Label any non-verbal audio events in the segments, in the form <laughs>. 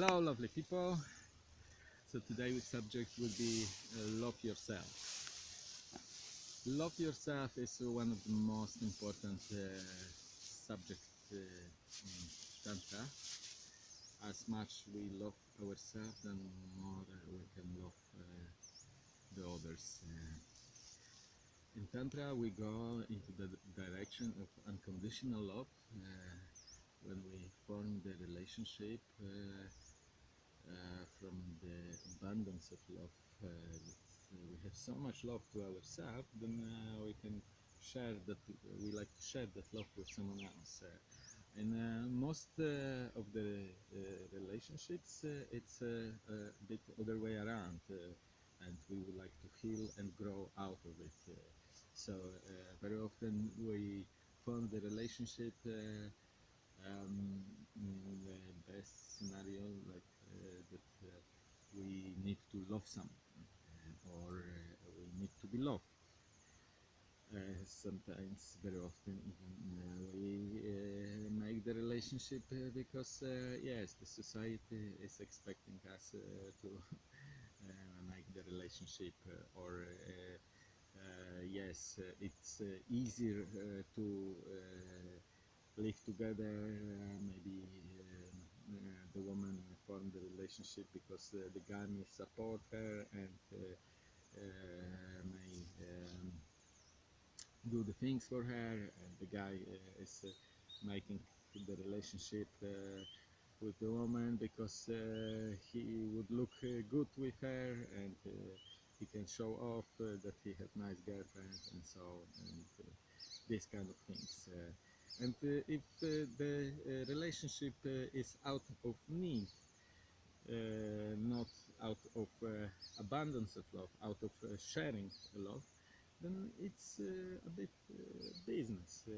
Hello, lovely people. So today's subject will be uh, love yourself. Love yourself is one of the most important uh, subjects uh, in Tantra. As much we love ourselves, then more uh, we can love uh, the others. Uh, in Tantra, we go into the direction of unconditional love. When we form the relationship uh, abundance of love, uh, we have so much love to ourselves, then uh, we can share that. We like to share that love with someone else. In uh, most of the relationships, it's a bit other way around, and we would like to heal and grow out of it. So very often we form the relationship. Um, the best scenario, like uh, that uh, need to love someone uh, or uh, we need to be loved. Uh, sometimes, very often, even eh, we make the relationship because, yes, the society is expecting us to <laughs> make the relationship, or uh, yes, uh, it's uh, easier to live together. Maybe the woman form the relationship because uh, the guy may support her and uh, uh, may um, do the things for her, and the guy uh, is uh, making the relationship uh, with the woman because uh, he would look uh, good with her and uh, he can show off uh, that he has nice girlfriend and so and uh, these kind of things. Uh, and uh, if uh, the uh, relationship uh, is out of need, uh, not out of uh, abundance of love, out of uh, sharing love, then it's uh, a bit uh, business. Uh,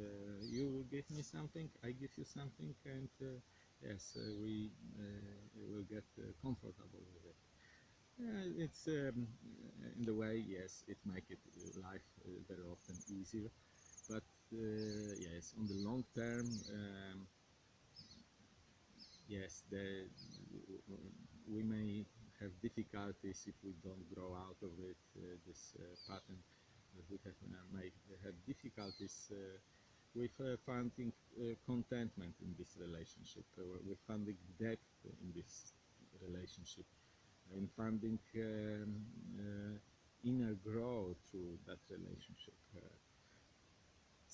you give me something, I give you something, and uh, yes, uh, we uh, will get uh, comfortable with it. Uh, it's um, uh, in the way, yes, it make it uh, life uh, very often easier, but uh, yes, on the long term, um, yes, the, we may have difficulties if we don't grow out of it. Uh, this uh, pattern that we have uh, may have difficulties uh, with uh, finding contentment in this relationship, with finding depth in this relationship, in finding um, inner growth through that relationship.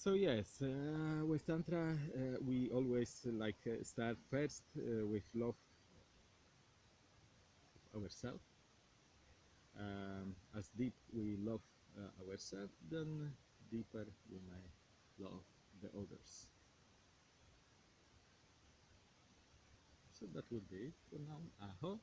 So yes, uh, with tantra uh, we always uh, like uh, start first uh, with love ourselves. Um, as deep we love uh, ourselves, then deeper we may love the others. So that would be it for now. Aho.